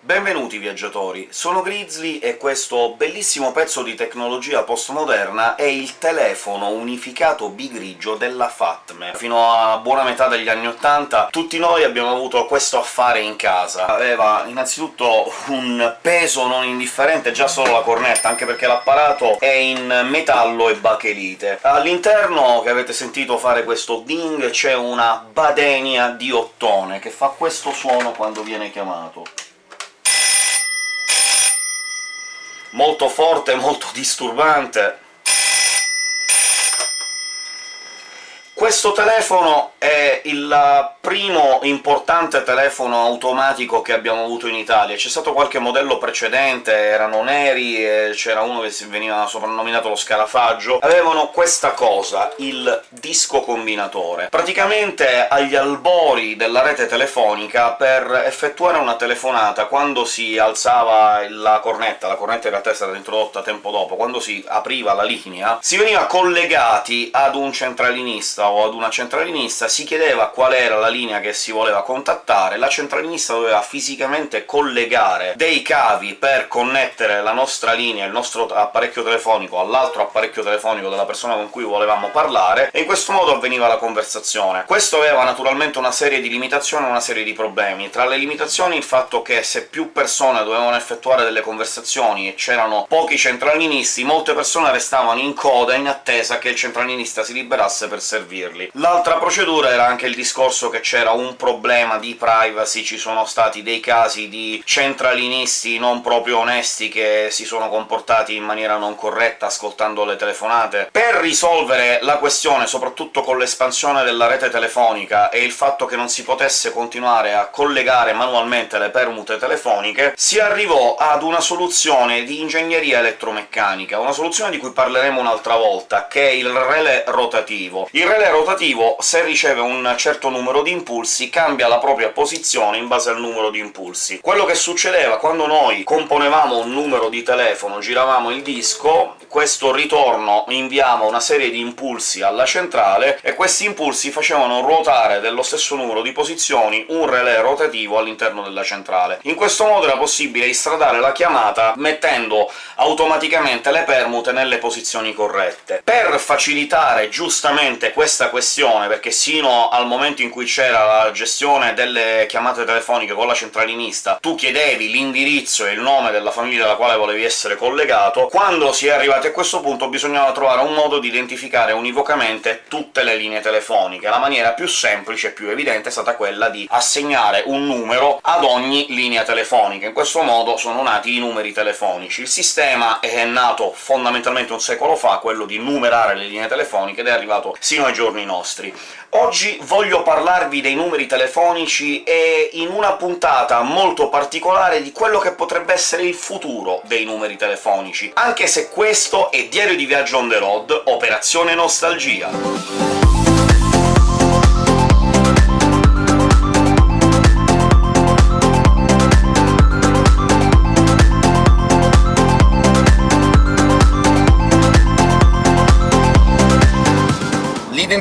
Benvenuti viaggiatori, sono Grizzly e questo bellissimo pezzo di tecnologia postmoderna è il telefono unificato bigrigio della Fatme. Fino a buona metà degli anni '80 tutti noi abbiamo avuto questo affare in casa. Aveva innanzitutto un peso non indifferente già solo la cornetta, anche perché l'apparato è in metallo e bachelite. All'interno, che avete sentito fare questo ding, c'è una badenia di ottone, che fa questo suono quando viene chiamato. Molto forte, molto disturbante. Questo telefono è il primo importante telefono automatico che abbiamo avuto in Italia. C'è stato qualche modello precedente, erano neri, c'era uno che veniva soprannominato lo scarafaggio. Avevano questa cosa, il disco combinatore. Praticamente agli albori della rete telefonica, per effettuare una telefonata, quando si alzava la cornetta, la cornetta in realtà è stata introdotta tempo dopo, quando si apriva la linea, si veniva collegati ad un centralinista o ad una centralinista, si chiedeva qual era la linea che si voleva contattare, la centralinista doveva fisicamente collegare dei cavi per connettere la nostra linea, il nostro apparecchio telefonico, all'altro apparecchio telefonico della persona con cui volevamo parlare, e in questo modo avveniva la conversazione. Questo aveva naturalmente una serie di limitazioni e una serie di problemi. Tra le limitazioni il fatto che se più persone dovevano effettuare delle conversazioni e c'erano pochi centralinisti, molte persone restavano in coda in attesa che il centralinista si liberasse per servire servirli. L'altra procedura era anche il discorso che c'era un problema di privacy, ci sono stati dei casi di centralinisti non proprio onesti che si sono comportati in maniera non corretta ascoltando le telefonate. Per risolvere la questione, soprattutto con l'espansione della rete telefonica e il fatto che non si potesse continuare a collegare manualmente le permute telefoniche, si arrivò ad una soluzione di ingegneria elettromeccanica, una soluzione di cui parleremo un'altra volta, che è il relè rotativo. Il relè rotativo, se riceve un certo numero di impulsi, cambia la propria posizione in base al numero di impulsi. Quello che succedeva quando noi componevamo un numero di telefono, giravamo il disco, questo ritorno inviava una serie di impulsi alla centrale, e questi impulsi facevano ruotare dello stesso numero di posizioni un relè rotativo all'interno della centrale. In questo modo era possibile istradare la chiamata mettendo automaticamente le permute nelle posizioni corrette. Per facilitare giustamente questa questa questione, perché sino al momento in cui c'era la gestione delle chiamate telefoniche con la centralinista tu chiedevi l'indirizzo e il nome della famiglia alla quale volevi essere collegato, quando si è arrivati a questo punto bisognava trovare un modo di identificare univocamente tutte le linee telefoniche. La maniera più semplice e più evidente è stata quella di assegnare un numero ad ogni linea telefonica. In questo modo sono nati i numeri telefonici. Il sistema è nato fondamentalmente un secolo fa, quello di numerare le linee telefoniche, ed è arrivato sino ai giorni nostri. Oggi voglio parlarvi dei numeri telefonici e in una puntata molto particolare di quello che potrebbe essere il futuro dei numeri telefonici, anche se questo è Diario di Viaggio on the road, Operazione Nostalgia.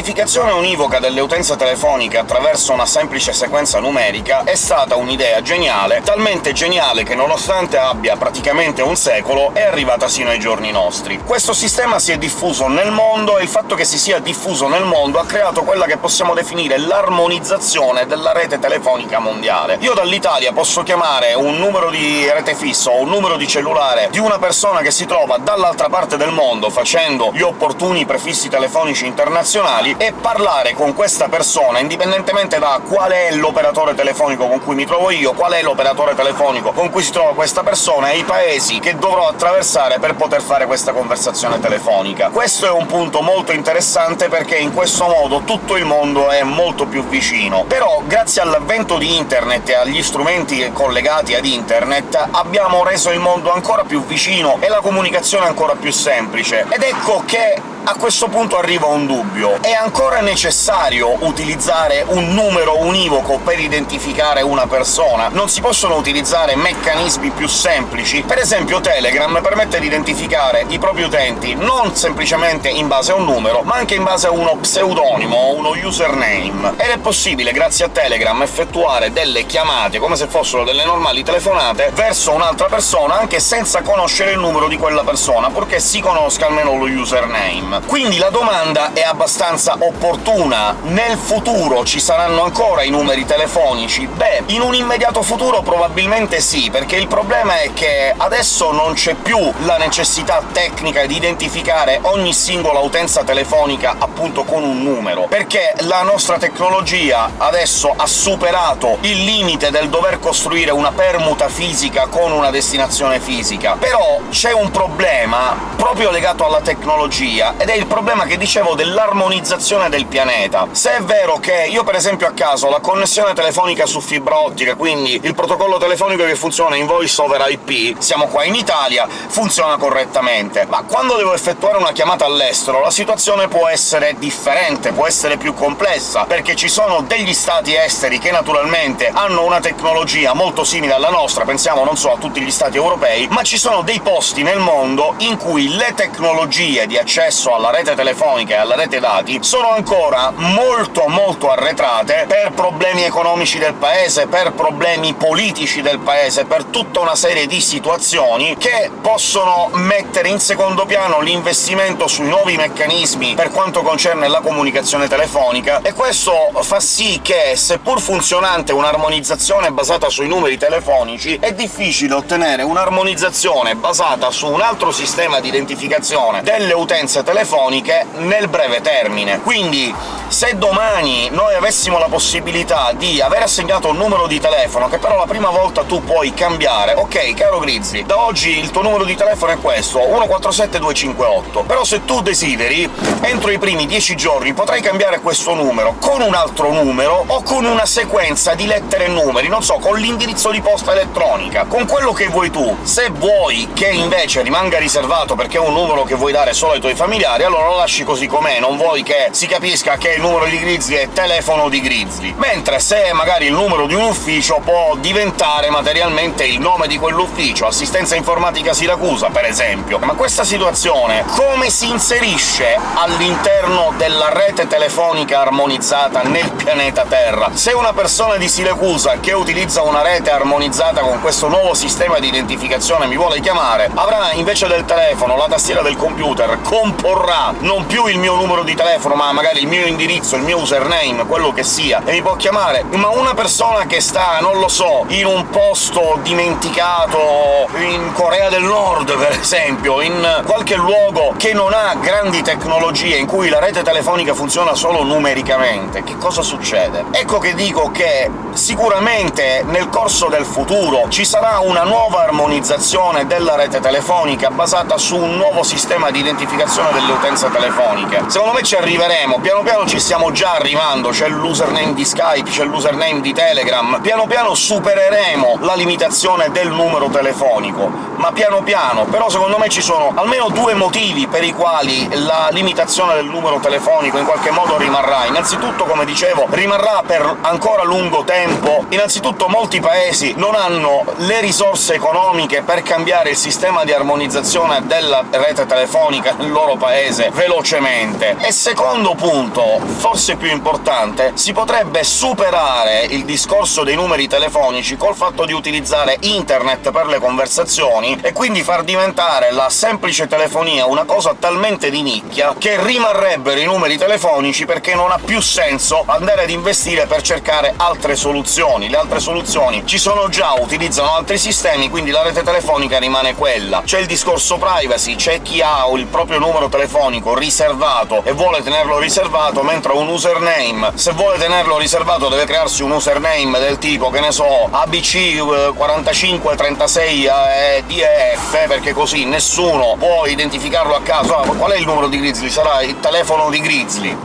L'identificazione univoca delle utenze telefoniche attraverso una semplice sequenza numerica è stata un'idea geniale, talmente geniale che nonostante abbia praticamente un secolo è arrivata sino ai giorni nostri. Questo sistema si è diffuso nel mondo, e il fatto che si sia diffuso nel mondo ha creato quella che possiamo definire l'armonizzazione della rete telefonica mondiale. Io dall'Italia posso chiamare un numero di rete fisso o un numero di cellulare di una persona che si trova dall'altra parte del mondo facendo gli opportuni prefissi telefonici internazionali e parlare con questa persona, indipendentemente da qual è l'operatore telefonico con cui mi trovo io, qual è l'operatore telefonico con cui si trova questa persona e i paesi che dovrò attraversare per poter fare questa conversazione telefonica. Questo è un punto molto interessante perché in questo modo tutto il mondo è molto più vicino. Però, grazie all'avvento di internet e agli strumenti collegati ad internet, abbiamo reso il mondo ancora più vicino e la comunicazione ancora più semplice. Ed ecco che a questo punto arriva un dubbio. È ancora necessario utilizzare un numero univoco per identificare una persona? Non si possono utilizzare meccanismi più semplici? Per esempio Telegram permette di identificare i propri utenti non semplicemente in base a un numero, ma anche in base a uno pseudonimo o uno username. Ed è possibile, grazie a Telegram, effettuare delle chiamate come se fossero delle normali telefonate verso un'altra persona anche senza conoscere il numero di quella persona, purché si conosca almeno lo username. Quindi la domanda è abbastanza opportuna. Nel futuro ci saranno ancora i numeri telefonici? Beh, in un immediato futuro probabilmente sì, perché il problema è che adesso non c'è più la necessità tecnica di identificare ogni singola utenza telefonica appunto con un numero, perché la nostra tecnologia adesso ha superato il limite del dover costruire una permuta fisica con una destinazione fisica. Però c'è un problema proprio legato alla tecnologia, ed è il problema che dicevo dell'armonizzazione del pianeta. Se è vero che io per esempio a caso la connessione telefonica su fibra ottica, quindi il protocollo telefonico che funziona in voice over IP, siamo qua in Italia, funziona correttamente, ma quando devo effettuare una chiamata all'estero la situazione può essere differente, può essere più complessa, perché ci sono degli stati esteri che naturalmente hanno una tecnologia molto simile alla nostra, pensiamo, non so, a tutti gli stati europei, ma ci sono dei posti nel mondo in cui le tecnologie di accesso alla rete telefonica e alla rete dati sono ancora molto molto arretrate per problemi economici del paese, per problemi politici del paese, per tutta una serie di situazioni che possono mettere in secondo piano l'investimento sui nuovi meccanismi per quanto concerne la comunicazione telefonica, e questo fa sì che, seppur funzionante un'armonizzazione basata sui numeri telefonici, è difficile ottenere un'armonizzazione basata su un altro sistema di identificazione delle utenze telefoniche nel breve termine. Quindi, se domani noi avessimo la possibilità di aver assegnato un numero di telefono, che però la prima volta tu puoi cambiare «Ok, caro Grizzly, da oggi il tuo numero di telefono è questo, 147258, però se tu desideri, entro i primi 10 giorni potrai cambiare questo numero con un altro numero o con una sequenza di lettere e numeri, non so, con l'indirizzo di posta elettronica, con quello che vuoi tu. Se vuoi che invece rimanga riservato perché è un numero che vuoi dare solo ai tuoi familiari, allora lo lasci così com'è, non vuoi che si capisca che il numero di Grizzly è telefono di Grizzly. Mentre se magari il numero di un ufficio può diventare materialmente il nome di quell'ufficio, assistenza informatica Siracusa, per esempio. Ma questa situazione come si inserisce all'interno della rete telefonica armonizzata nel pianeta Terra? Se una persona di Siracusa che utilizza una rete armonizzata con questo nuovo sistema di identificazione mi vuole chiamare, avrà invece del telefono la tastiera del computer, comporrà non più il mio numero di telefono, ma magari il mio indirizzo, il mio username, quello che sia, e mi può chiamare. Ma una persona che sta, non lo so, in un posto dimenticato, in Corea del Nord, per esempio, in qualche luogo che non ha grandi tecnologie, in cui la rete telefonica funziona solo numericamente, che cosa succede? Ecco che dico che sicuramente nel corso del futuro ci sarà una nuova armonizzazione della rete telefonica basata su un nuovo sistema di identificazione delle utenze telefoniche. Secondo me ci arriveremo, piano piano ci stiamo già arrivando, c'è l'username di Skype, c'è l'username di Telegram, piano piano supereremo la limitazione del numero telefonico, ma piano piano. Però secondo me ci sono almeno due motivi per i quali la limitazione del numero telefonico in qualche modo rimarrà. Innanzitutto, come dicevo, rimarrà per ancora lungo tempo. Innanzitutto molti paesi non hanno le risorse economiche per cambiare il sistema di armonizzazione della rete telefonica nel loro paese velocemente. E secondo punto, forse più importante, si potrebbe superare il discorso dei numeri telefonici col fatto di utilizzare internet per le conversazioni, e quindi far diventare la semplice telefonia una cosa talmente di nicchia che rimarrebbero i numeri telefonici perché non ha più senso andare ad investire per cercare altre soluzioni. Le altre soluzioni ci sono già, utilizzano altri sistemi, quindi la rete telefonica rimane quella. C'è il discorso privacy, c'è chi ha il proprio numero telefonico riservato e vuole tenerlo riservato, mentre un username, se vuole tenerlo riservato deve crearsi un username del tipo, che ne so, ABC4536 e DEF, perché così nessuno può identificarlo a caso. Ah, qual è il numero di Grizzly? Sarà il telefono di Grizzly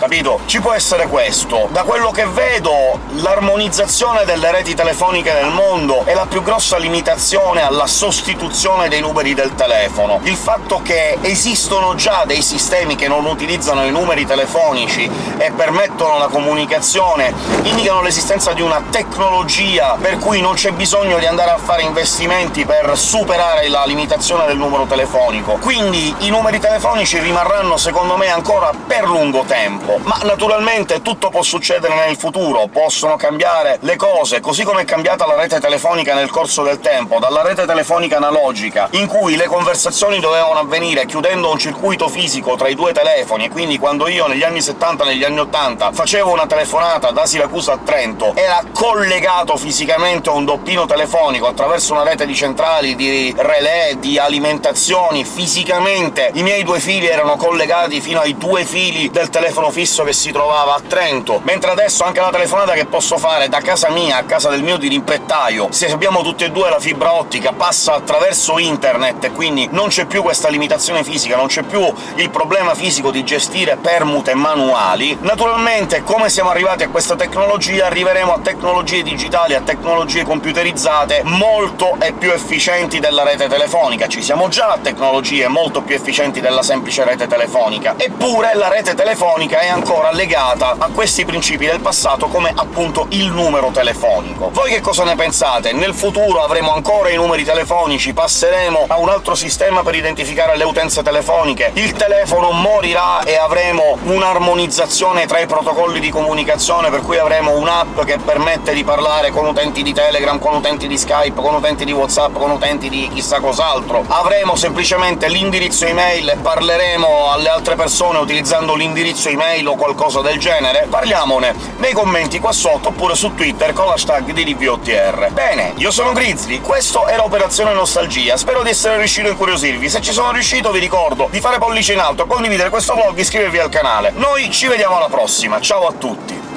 capito? Ci può essere questo. Da quello che vedo, l'armonizzazione delle reti telefoniche nel mondo è la più grossa limitazione alla sostituzione dei numeri del telefono. Il fatto che esistono già dei sistemi che non utilizzano i numeri telefonici e permettono la comunicazione indicano l'esistenza di una tecnologia per cui non c'è bisogno di andare a fare investimenti per superare la limitazione del numero telefonico. Quindi i numeri telefonici rimarranno, secondo me, ancora per lungo tempo. Ma naturalmente tutto può succedere nel futuro, possono cambiare le cose, così come è cambiata la rete telefonica nel corso del tempo, dalla rete telefonica analogica, in cui le conversazioni dovevano avvenire chiudendo un circuito fisico tra i due telefoni, e quindi quando io negli anni 70 e negli anni 80 facevo una telefonata da Siracusa a Trento, era collegato fisicamente a un doppino telefonico attraverso una rete di centrali, di relè, di alimentazioni, fisicamente i miei due fili erano collegati fino ai due fili del telefono fisso che si trovava a Trento, mentre adesso anche la telefonata che posso fare da casa mia a casa del mio dirimpettaio, se abbiamo tutti e due la fibra ottica, passa attraverso internet, quindi non c'è più questa limitazione fisica, non c'è più il problema fisico di gestire permute manuali. Naturalmente, come siamo arrivati a questa tecnologia, arriveremo a tecnologie digitali, a tecnologie computerizzate molto e più efficienti della rete telefonica. Ci siamo già a tecnologie molto più efficienti della semplice rete telefonica. Eppure la rete telefonica è ancora legata a questi principi del passato come appunto il numero telefonico. Voi che cosa ne pensate? Nel futuro avremo ancora i numeri telefonici? Passeremo a un altro sistema per identificare le utenze telefoniche? Il telefono morirà e avremo un'armonizzazione tra i protocolli di comunicazione, per cui avremo un'app che permette di parlare con utenti di Telegram, con utenti di Skype, con utenti di WhatsApp, con utenti di chissà cos'altro. Avremo semplicemente l'indirizzo email e parleremo alle altre persone utilizzando l'indirizzo email o qualcosa del genere? Parliamone nei commenti qua sotto, oppure su Twitter con l'hashtag di. Bene, io sono Grizzly, questo era Operazione Nostalgia, spero di essere riuscito a incuriosirvi. Se ci sono riuscito vi ricordo di fare pollice in alto, condividere questo vlog iscrivervi al canale. Noi ci vediamo alla prossima, ciao a tutti!